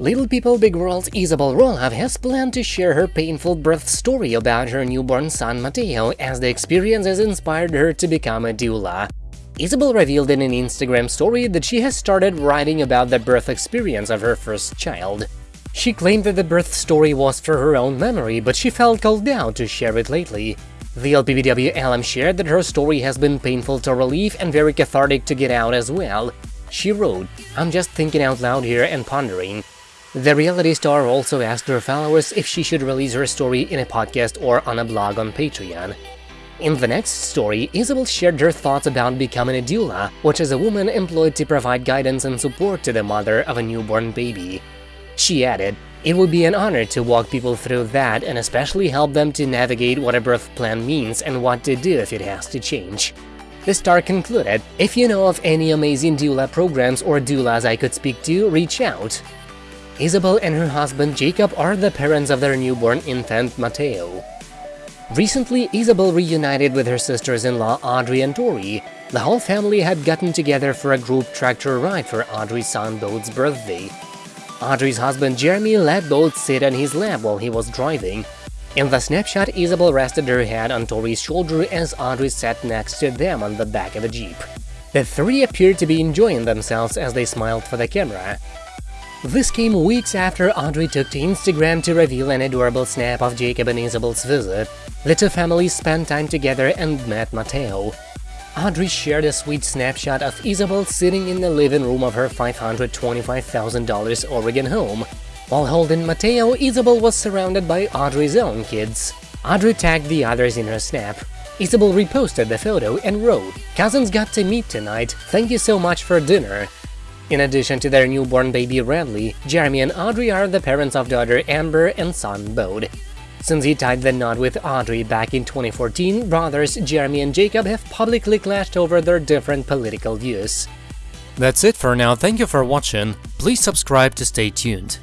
Little People Big World's Isabel Roloff has planned to share her painful birth story about her newborn son Mateo as the experience has inspired her to become a doula. Isabel revealed in an Instagram story that she has started writing about the birth experience of her first child. She claimed that the birth story was for her own memory, but she felt called out to share it lately. The LPBW alum shared that her story has been painful to relieve and very cathartic to get out as well. She wrote, I'm just thinking out loud here and pondering. The reality star also asked her followers if she should release her story in a podcast or on a blog on Patreon. In the next story, Isabel shared her thoughts about becoming a doula, which is a woman employed to provide guidance and support to the mother of a newborn baby. She added, it would be an honor to walk people through that and especially help them to navigate what a birth plan means and what to do if it has to change. The star concluded, if you know of any amazing doula programs or doulas I could speak to, reach out. Isabel and her husband Jacob are the parents of their newborn infant Mateo. Recently, Isabel reunited with her sisters-in-law Audrey and Tori. The whole family had gotten together for a group tractor ride for Audrey's son Bode's birthday. Audrey's husband Jeremy let Bode sit on his lap while he was driving. In the snapshot, Isabel rested her head on Tori's shoulder as Audrey sat next to them on the back of the Jeep. The three appeared to be enjoying themselves as they smiled for the camera. This came weeks after Audrey took to Instagram to reveal an adorable snap of Jacob and Isabel's visit. The two families spent time together and met Mateo. Audrey shared a sweet snapshot of Isabel sitting in the living room of her $525,000 Oregon home. While holding Mateo, Isabel was surrounded by Audrey's own kids. Audrey tagged the others in her snap. Isabel reposted the photo and wrote, Cousins got to meet tonight, thank you so much for dinner. In addition to their newborn baby Radley, Jeremy and Audrey are the parents of daughter Ember and son Bode. Since he tied the knot with Audrey back in 2014, brothers Jeremy and Jacob have publicly clashed over their different political views. That's it for now, thank you for watching, please subscribe to stay tuned.